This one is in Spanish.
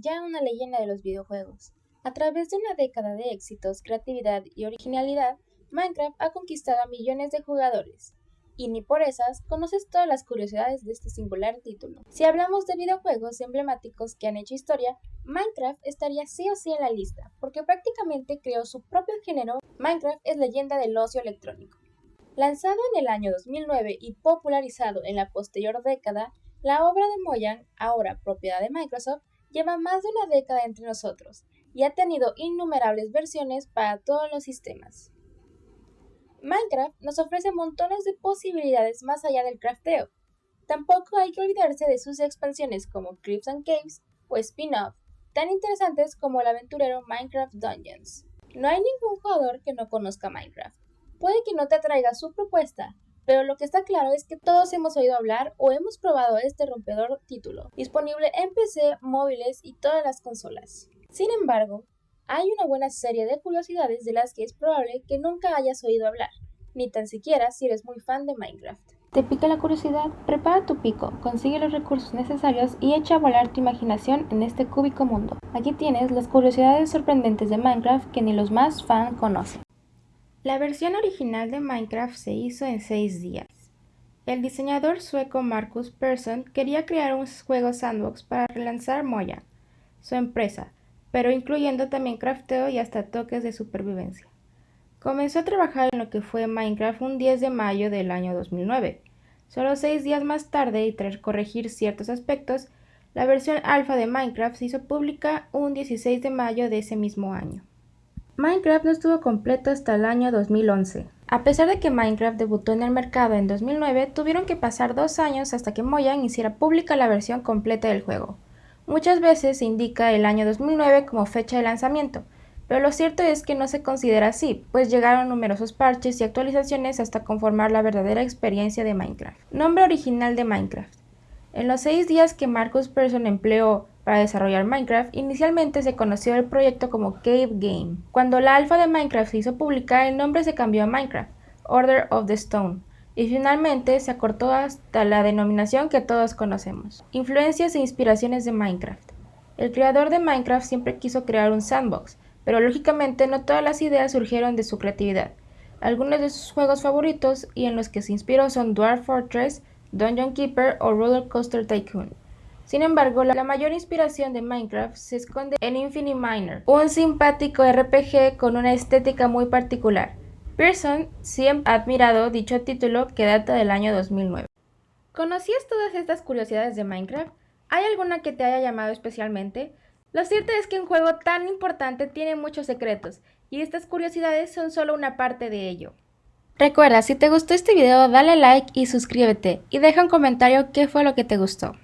ya una leyenda de los videojuegos. A través de una década de éxitos, creatividad y originalidad, Minecraft ha conquistado a millones de jugadores. Y ni por esas conoces todas las curiosidades de este singular título. Si hablamos de videojuegos emblemáticos que han hecho historia, Minecraft estaría sí o sí en la lista, porque prácticamente creó su propio género. Minecraft es leyenda del ocio electrónico. Lanzado en el año 2009 y popularizado en la posterior década, la obra de Mojang, ahora propiedad de Microsoft, lleva más de una década entre nosotros y ha tenido innumerables versiones para todos los sistemas. Minecraft nos ofrece montones de posibilidades más allá del crafteo. Tampoco hay que olvidarse de sus expansiones como Crypts and Caves o spin-off, tan interesantes como el aventurero Minecraft Dungeons. No hay ningún jugador que no conozca Minecraft. Puede que no te atraiga su propuesta, pero lo que está claro es que todos hemos oído hablar o hemos probado este rompedor título, disponible en PC, móviles y todas las consolas. Sin embargo, hay una buena serie de curiosidades de las que es probable que nunca hayas oído hablar, ni tan siquiera si eres muy fan de Minecraft. ¿Te pica la curiosidad? Prepara tu pico, consigue los recursos necesarios y echa a volar tu imaginación en este cúbico mundo. Aquí tienes las curiosidades sorprendentes de Minecraft que ni los más fan conocen. La versión original de Minecraft se hizo en 6 días. El diseñador sueco Marcus Persson quería crear un juego sandbox para relanzar Moya, su empresa, pero incluyendo también crafteo y hasta toques de supervivencia. Comenzó a trabajar en lo que fue Minecraft un 10 de mayo del año 2009. Solo seis días más tarde y tras corregir ciertos aspectos, la versión alfa de Minecraft se hizo pública un 16 de mayo de ese mismo año. Minecraft no estuvo completo hasta el año 2011. A pesar de que Minecraft debutó en el mercado en 2009, tuvieron que pasar dos años hasta que Mojang hiciera pública la versión completa del juego. Muchas veces se indica el año 2009 como fecha de lanzamiento, pero lo cierto es que no se considera así, pues llegaron numerosos parches y actualizaciones hasta conformar la verdadera experiencia de Minecraft. Nombre original de Minecraft. En los seis días que Marcus Persson empleó para desarrollar Minecraft, inicialmente se conoció el proyecto como Cave Game. Cuando la alfa de Minecraft se hizo pública, el nombre se cambió a Minecraft, Order of the Stone, y finalmente se acortó hasta la denominación que todos conocemos. Influencias e inspiraciones de Minecraft. El creador de Minecraft siempre quiso crear un sandbox, pero lógicamente no todas las ideas surgieron de su creatividad. Algunos de sus juegos favoritos y en los que se inspiró son Dwarf Fortress, Dungeon Keeper o Roller Coaster Tycoon. Sin embargo, la mayor inspiración de Minecraft se esconde en Infinite Miner, un simpático RPG con una estética muy particular. Pearson siempre ha admirado dicho título que data del año 2009. ¿Conocías todas estas curiosidades de Minecraft? ¿Hay alguna que te haya llamado especialmente? Lo cierto es que un juego tan importante tiene muchos secretos, y estas curiosidades son solo una parte de ello. Recuerda, si te gustó este video dale like y suscríbete, y deja un comentario qué fue lo que te gustó.